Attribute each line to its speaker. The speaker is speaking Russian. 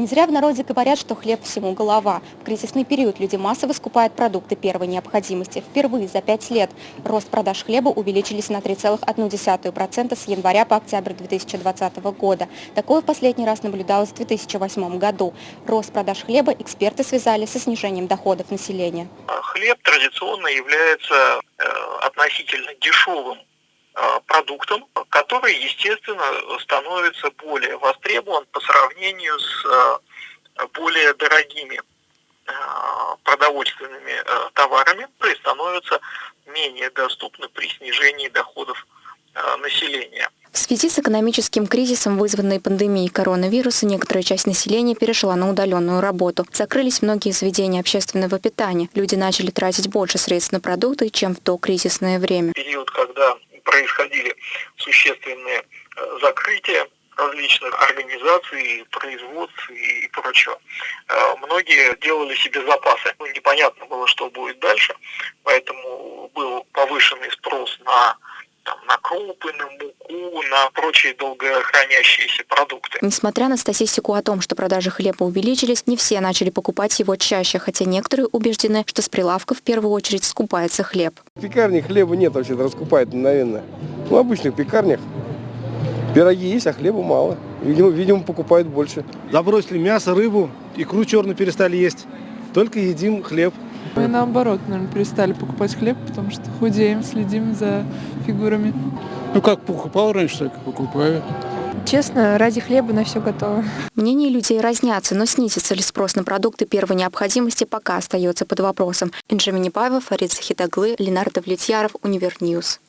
Speaker 1: Не зря в народе говорят, что хлеб всему голова. В кризисный период люди массово скупают продукты первой необходимости. Впервые за пять лет рост продаж хлеба увеличились на 3,1% с января по октябрь 2020 года. Такое в последний раз наблюдалось в 2008 году. Рост продаж хлеба эксперты связали со снижением доходов населения.
Speaker 2: Хлеб традиционно является э, относительно дешевым продуктом, который, естественно, становится более востребован по сравнению с э, более дорогими э, продовольственными товарами, которые становятся менее доступны при снижении доходов населения.
Speaker 1: В связи с экономическим кризисом, вызванной пандемией коронавируса, некоторая часть населения перешла на удаленную работу. Закрылись многие заведения общественного питания. Люди начали тратить больше средств на продукты, чем в то кризисное время.
Speaker 2: Период, когда происходили существенные э, закрытия различных организаций, производств и прочего. Э, многие делали себе запасы. Ну, непонятно было, что будет дальше, поэтому был повышенный спрос на крупы, на муку, на прочие долгохранящиеся продукты.
Speaker 1: Несмотря на статистику о том, что продажи хлеба увеличились, не все начали покупать его чаще, хотя некоторые убеждены, что с прилавка в первую очередь скупается хлеб.
Speaker 3: В пекарне хлеба нет вообще, раскупают мгновенно. Ну, в обычных пекарнях пироги есть, а хлеба мало. Видимо, видимо, покупают больше.
Speaker 4: Забросили мясо, рыбу, икру черную перестали есть. Только едим хлеб.
Speaker 5: Мы наоборот, наверное, перестали покупать хлеб, потому что худеем, следим за фигурами.
Speaker 6: Ну как покупал раньше, так и покупаю.
Speaker 7: Честно, ради хлеба на все готово.
Speaker 1: Мнения людей разнятся, но снизится ли спрос на продукты первой необходимости пока остается под вопросом. Инжа Минипаева, Фарид Захидаглы, Ленар Довлетьяров, Univer News.